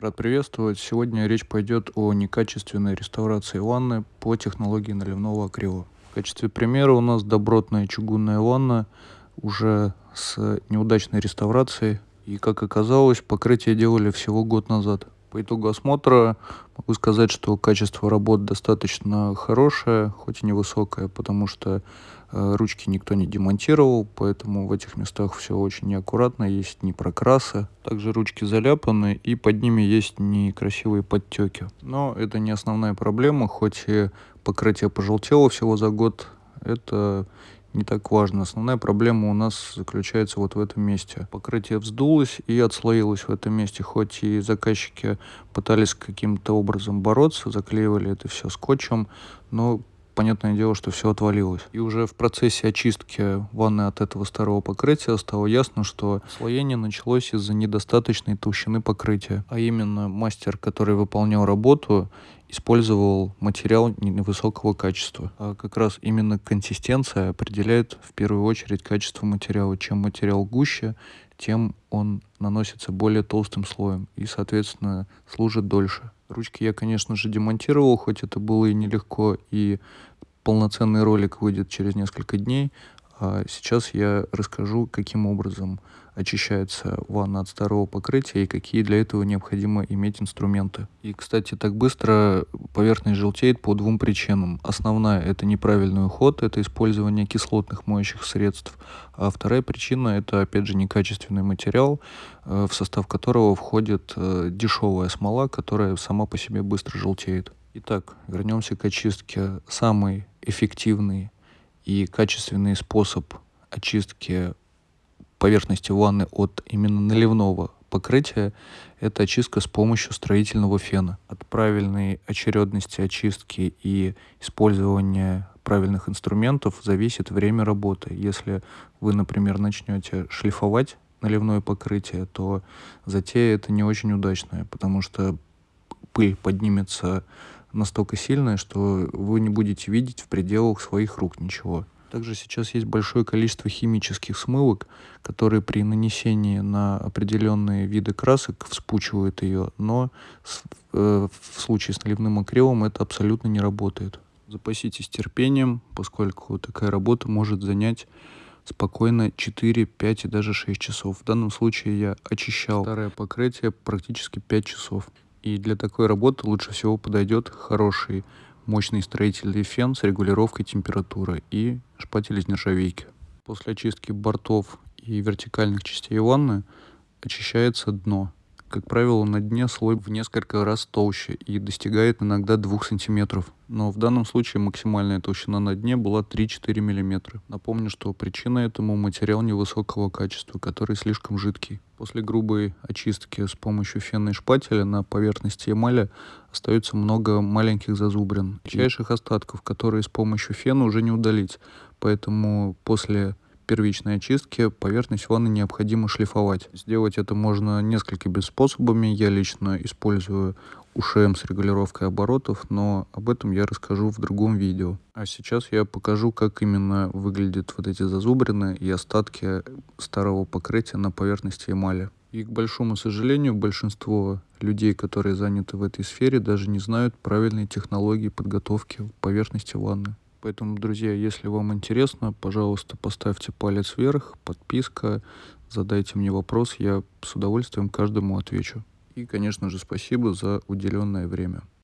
Рад приветствовать. Сегодня речь пойдет о некачественной реставрации ванны по технологии наливного акрила. В качестве примера у нас добротная чугунная ванна уже с неудачной реставрацией. И как оказалось, покрытие делали всего год назад. По итогу осмотра могу сказать, что качество работ достаточно хорошее, хоть и невысокое, потому что ручки никто не демонтировал, поэтому в этих местах все очень неаккуратно, есть непрокрасы. Также ручки заляпаны и под ними есть некрасивые подтеки. Но это не основная проблема, хоть и покрытие пожелтело всего за год, это не так важно. Основная проблема у нас заключается вот в этом месте. Покрытие вздулось и отслоилось в этом месте. Хоть и заказчики пытались каким-то образом бороться, заклеивали это все скотчем, но понятное дело, что все отвалилось. И уже в процессе очистки ванны от этого старого покрытия стало ясно, что слоение началось из-за недостаточной толщины покрытия. А именно мастер, который выполнял работу, использовал материал невысокого качества. А как раз именно консистенция определяет в первую очередь качество материала. Чем материал гуще, тем он наносится более толстым слоем и, соответственно, служит дольше. Ручки я, конечно же, демонтировал, хоть это было и нелегко, и полноценный ролик выйдет через несколько дней. А сейчас я расскажу, каким образом очищается ванна от старого покрытия и какие для этого необходимо иметь инструменты. И, кстати, так быстро поверхность желтеет по двум причинам. Основная – это неправильный уход, это использование кислотных моющих средств. А вторая причина – это, опять же, некачественный материал, э, в состав которого входит э, дешевая смола, которая сама по себе быстро желтеет. Итак, вернемся к очистке. Самый эффективный и качественный способ очистки поверхности ванны от именно наливного покрытия – это очистка с помощью строительного фена. От правильной очередности очистки и использования правильных инструментов зависит время работы. Если вы, например, начнете шлифовать наливное покрытие, то затея это не очень удачная, потому что пыль поднимется настолько сильная, что вы не будете видеть в пределах своих рук ничего. Также сейчас есть большое количество химических смывок, которые при нанесении на определенные виды красок вспучивают ее, но э, в случае с наливным акрилом это абсолютно не работает. Запаситесь терпением, поскольку такая работа может занять спокойно 4, 5 и даже 6 часов. В данном случае я очищал старое покрытие практически 5 часов. И для такой работы лучше всего подойдет хороший мощный строительный фен с регулировкой температуры и шпатель из нержавейки. После очистки бортов и вертикальных частей ванны очищается дно. Как правило, на дне слой в несколько раз толще и достигает иногда 2 см. Но в данном случае максимальная толщина на дне была 3-4 мм. Напомню, что причина этому материал невысокого качества, который слишком жидкий. После грубой очистки с помощью фена и шпателя на поверхности эмали остается много маленьких зазубрин, мельчайших остатков, которые с помощью фена уже не удалить. Поэтому после первичной очистки поверхность ванны необходимо шлифовать. Сделать это можно несколькими способами. Я лично использую УШМ с регулировкой оборотов, но об этом я расскажу в другом видео. А сейчас я покажу, как именно выглядят вот эти зазубрины и остатки старого покрытия на поверхности эмали. И, к большому сожалению, большинство людей, которые заняты в этой сфере, даже не знают правильной технологии подготовки поверхности ванны. Поэтому, друзья, если вам интересно, пожалуйста, поставьте палец вверх, подписка, задайте мне вопрос, я с удовольствием каждому отвечу. И, конечно же, спасибо за уделенное время.